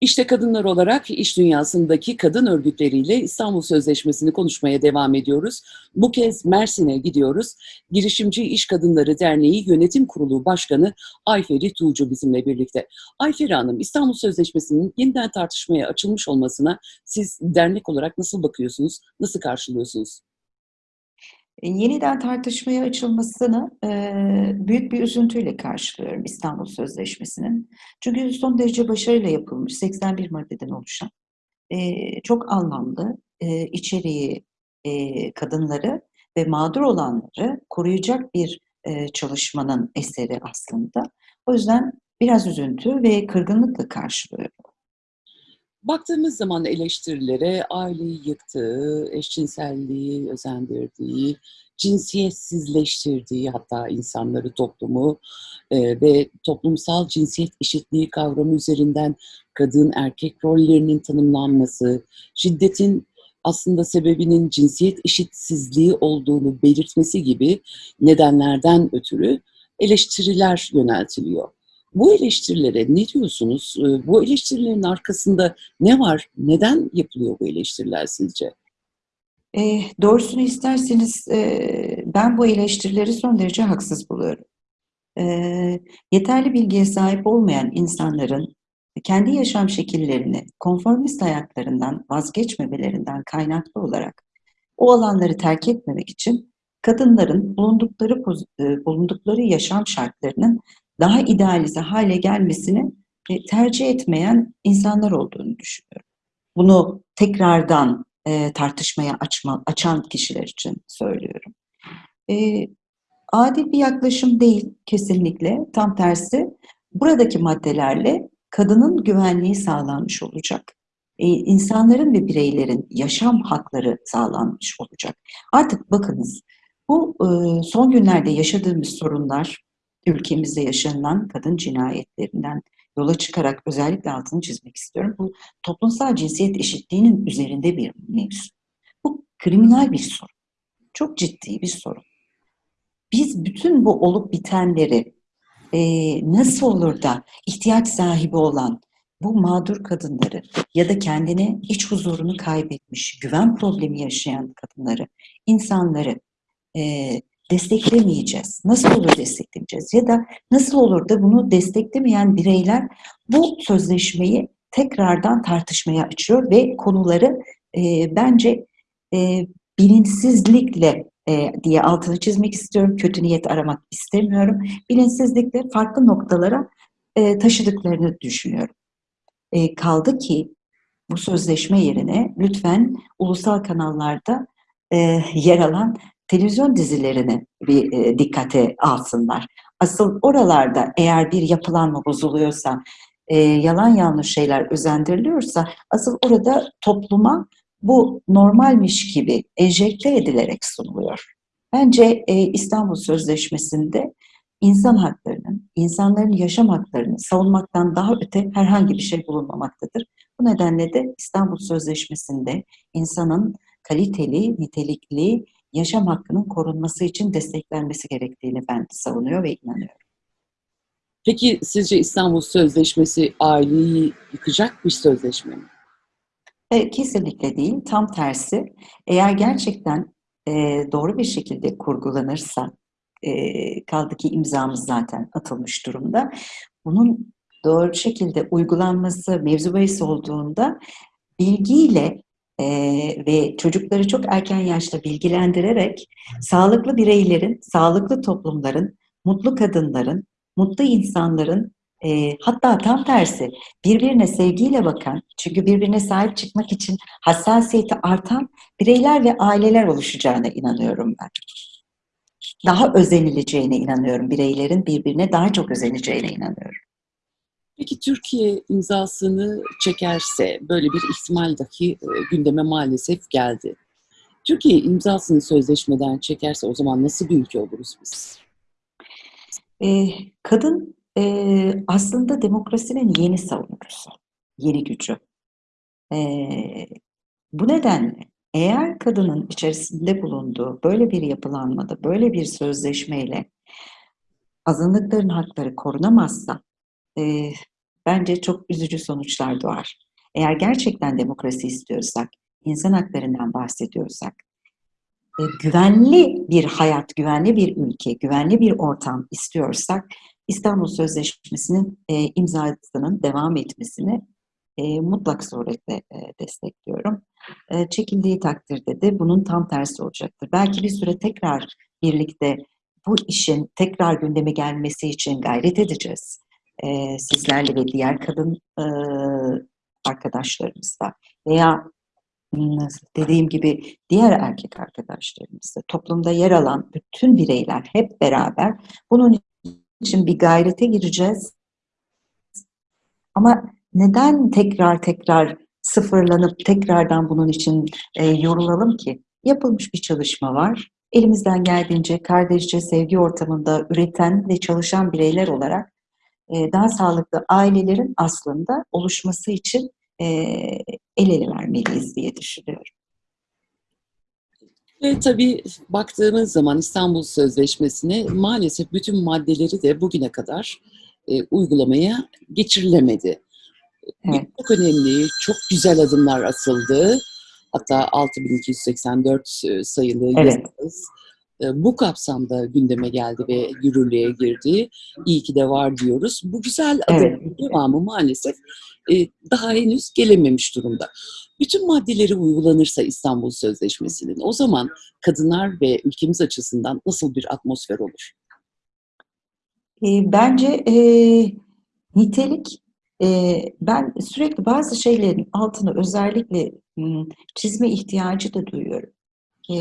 İşte kadınlar olarak iş dünyasındaki kadın örgütleriyle İstanbul Sözleşmesi'ni konuşmaya devam ediyoruz. Bu kez Mersin'e gidiyoruz. Girişimci İş Kadınları Derneği Yönetim Kurulu Başkanı Ayferi Tuğcu bizimle birlikte. Ayferi Hanım, İstanbul Sözleşmesi'nin yeniden tartışmaya açılmış olmasına siz dernek olarak nasıl bakıyorsunuz, nasıl karşılıyorsunuz? E, yeniden tartışmaya açılmasını eee, büyük bir üzüntüyle karşılıyorum İstanbul Sözleşmesi'nin. Çünkü son derece başarıyla yapılmış 81 maddeden oluşan eee, çok anlamlı eee, içeriği eee, kadınları ve mağdur olanları koruyacak bir eee, çalışmanın eseri aslında. O yüzden biraz üzüntü ve kırgınlıkla karşılıyorum. Baktığımız zaman eleştirilere aileyi yıktığı, eşcinselliği özendirdiği, cinsiyetsizleştirdiği hatta insanları, toplumu e, ve toplumsal cinsiyet eşitliği kavramı üzerinden kadın erkek rollerinin tanımlanması, şiddetin aslında sebebinin cinsiyet eşitsizliği olduğunu belirtmesi gibi nedenlerden ötürü eleştiriler yöneltiliyor. Bu eleştirilere ne diyorsunuz? Eee, bu eleştirilerin arkasında ne var? Neden yapılıyor bu eleştiriler sizce? Eee, doğrusunu isterseniz eee, ben bu eleştirileri son derece haksız buluyorum. Eee, yeterli bilgiye sahip olmayan insanların kendi yaşam şekillerini, konformist hayatlarından vazgeçmemelerinden kaynaklı olarak o alanları terk etmemek için kadınların bulundukları e, bulundukları yaşam şartlarının daha idealize hale gelmesini e, tercih etmeyen insanlar olduğunu düşünüyorum. Bunu tekrardan e, tartışmaya açma, açan kişiler için söylüyorum. E, adil bir yaklaşım değil kesinlikle. Tam tersi buradaki maddelerle kadının güvenliği sağlanmış olacak. E, insanların ve bireylerin yaşam hakları sağlanmış olacak. Artık bakınız bu e, son günlerde yaşadığımız sorunlar ülkemizde yaşanılan kadın cinayetlerinden yola çıkarak özellikle altını çizmek istiyorum. Bu toplumsal cinsiyet eşitliğinin üzerinde bir mevzu. Bu kriminal bir sorun. Çok ciddi bir sorun. Biz bütün bu olup bitenleri e, nasıl olur da ihtiyaç sahibi olan bu mağdur kadınları ya da kendine iç huzurunu kaybetmiş, güven problemi yaşayan kadınları, insanları e, desteklemeyeceğiz. Nasıl olur desteklemeyeceğiz? Ya da nasıl olur da bunu desteklemeyen bireyler bu sözleşmeyi tekrardan tartışmaya açıyor ve konuları e, bence e, bilinçsizlikle e, diye altını çizmek istiyorum. Kötü niyet aramak istemiyorum. Bilinçsizlikle farklı noktalara e, taşıdıklarını düşünüyorum. E, kaldı ki bu sözleşme yerine lütfen ulusal kanallarda e, yer alan televizyon dizilerini bir e, dikkate alsınlar. Asıl oralarda eğer bir yapılanma bozuluyorsa, e, yalan yanlış şeyler özendiriliyorsa, asıl orada topluma bu normalmiş gibi enjekte edilerek sunuluyor. Bence e, İstanbul Sözleşmesi'nde insan haklarının, insanların yaşam haklarını savunmaktan daha öte herhangi bir şey bulunmamaktadır. Bu nedenle de İstanbul Sözleşmesi'nde insanın kaliteli, nitelikli yaşam hakkının korunması için desteklenmesi gerektiğini ben savunuyor ve inanıyorum. Peki sizce İstanbul Sözleşmesi aileyi yıkacak bir sözleşme mi? E, kesinlikle değil, tam tersi. Eğer gerçekten e, doğru bir şekilde kurgulanırsa, e, kaldı ki imzamız zaten atılmış durumda, bunun doğru şekilde uygulanması mevzu bahis olduğunda bilgiyle Eee, ve çocukları çok erken yaşta bilgilendirerek sağlıklı bireylerin, sağlıklı toplumların, mutlu kadınların, mutlu insanların, eee, hatta tam tersi birbirine sevgiyle bakan, çünkü birbirine sahip çıkmak için hassasiyeti artan bireyler ve aileler oluşacağına inanıyorum ben. Daha özenileceğine inanıyorum. Bireylerin birbirine daha çok özeneceğine inanıyorum. Peki Türkiye imzasını çekerse böyle bir ihtimal dahi e, gündeme maalesef geldi. Türkiye imzasını sözleşmeden çekerse o zaman nasıl bir ülke oluruz biz? Eee, kadın, eee, aslında demokrasinin yeni savunucusu, yeni gücü. Eee, bu nedenle eğer kadının içerisinde bulunduğu böyle bir yapılanmada, böyle bir sözleşmeyle azınlıkların hakları korunamazsa, eee, bence çok üzücü sonuçlar doğar. Eğer gerçekten demokrasi istiyorsak, insan haklarından bahsediyorsak, e, güvenli bir hayat, güvenli bir ülke, güvenli bir ortam istiyorsak İstanbul Sözleşmesi'nin e, imzasının devam etmesini e, mutlak suretle e, destekliyorum. E, çekildiği takdirde de bunun tam tersi olacaktır. Belki bir süre tekrar birlikte bu işin tekrar gündeme gelmesi için gayret edeceğiz. E, sizlerle ve diğer kadın e, arkadaşlarımızla veya nasıl dediğim gibi diğer erkek arkadaşlarımızla toplumda yer alan bütün bireyler hep beraber bunun için bir gayrete gireceğiz. Ama neden tekrar tekrar sıfırlanıp tekrardan bunun için e, yorulalım ki? Yapılmış bir çalışma var. Elimizden geldiğince kardeşçe sevgi ortamında üreten ve çalışan bireyler olarak e, daha sağlıklı ailelerin aslında oluşması için e, el ele vermeliyiz diye düşünüyorum. Ve tabii baktığımız zaman İstanbul Sözleşmesi'ne maalesef bütün maddeleri de bugüne kadar e, uygulamaya geçirilemedi. Evet. Çok önemli, çok güzel adımlar atıldı. Hatta 6284 e, sayılı Evet. yasamız e, bu kapsamda gündeme geldi ve yürürlüğe girdi. İyi ki de var diyoruz. Bu güzel adımın Evet. devamı maalesef daha henüz gelememiş durumda. Bütün maddeleri uygulanırsa İstanbul Sözleşmesi'nin o zaman kadınlar ve ülkemiz açısından nasıl bir atmosfer olur? Bence e, nitelik, e, ben sürekli bazı şeylerin altını özellikle çizme ihtiyacı da duyuyorum. E,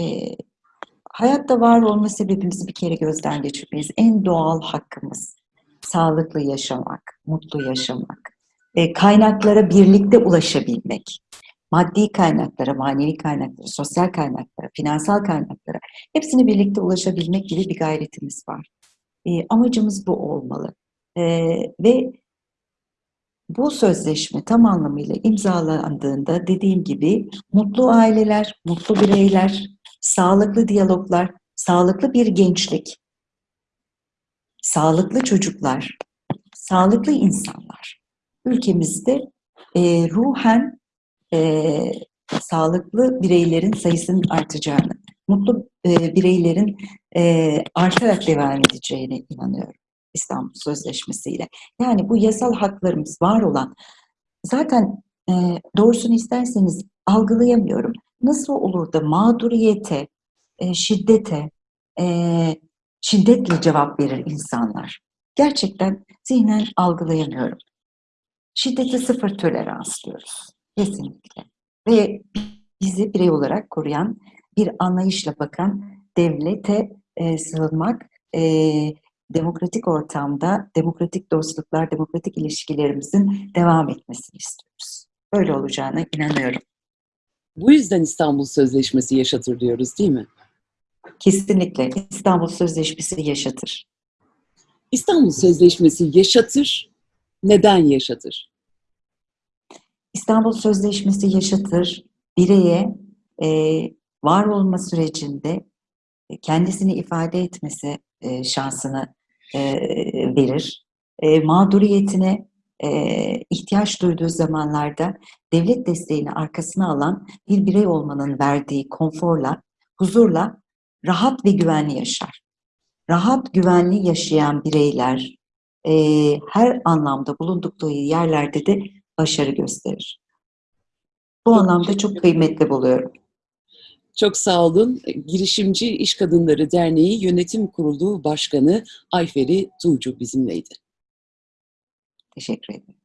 hayatta var olma sebebimizi bir kere gözden geçirmeyiz. En doğal hakkımız sağlıklı yaşamak, mutlu yaşamak, e, kaynaklara birlikte ulaşabilmek. Maddi kaynaklara, manevi kaynaklara, sosyal kaynaklara, finansal kaynaklara hepsine birlikte ulaşabilmek gibi bir gayretimiz var. E, amacımız bu olmalı. E, ve bu sözleşme tam anlamıyla imzalandığında dediğim gibi mutlu aileler, mutlu bireyler, sağlıklı diyaloglar, sağlıklı bir gençlik, sağlıklı çocuklar, sağlıklı insanlar ülkemizde e, ruhen e, sağlıklı bireylerin sayısının artacağını, mutlu e, bireylerin e, artarak devam edeceğine inanıyorum İstanbul Sözleşmesi ile. Yani bu yasal haklarımız var olan, zaten e, doğrusunu isterseniz algılayamıyorum. Nasıl olur da mağduriyete, e, şiddete, e, şiddetle cevap verir insanlar? Gerçekten zihnen algılayamıyorum. Şiddete sıfır tolerans diyoruz. Kesinlikle. Ve bizi birey olarak koruyan, bir anlayışla bakan devlete e, sığınmak, e, demokratik ortamda demokratik dostluklar, demokratik ilişkilerimizin devam etmesini istiyoruz. Böyle olacağına inanıyorum. Bu yüzden İstanbul Sözleşmesi yaşatır diyoruz değil mi? Kesinlikle İstanbul Sözleşmesi yaşatır. İstanbul Sözleşmesi yaşatır, neden yaşatır? İstanbul Sözleşmesi yaşatır, bireye e, var olma sürecinde e, kendisini ifade etmesi e, şansını e, verir. E, mağduriyetine e, ihtiyaç duyduğu zamanlarda devlet desteğini arkasına alan bir birey olmanın verdiği konforla, huzurla rahat ve güvenli yaşar. Rahat, güvenli yaşayan bireyler e, her anlamda bulundukları yerlerde de başarı gösterir. Bu Çok anlamda çok kıymetli buluyorum. Çok sağ olun. Girişimci İş Kadınları Derneği Yönetim Kurulu Başkanı Ayferi Tuğcu bizimleydi. Teşekkür ederim.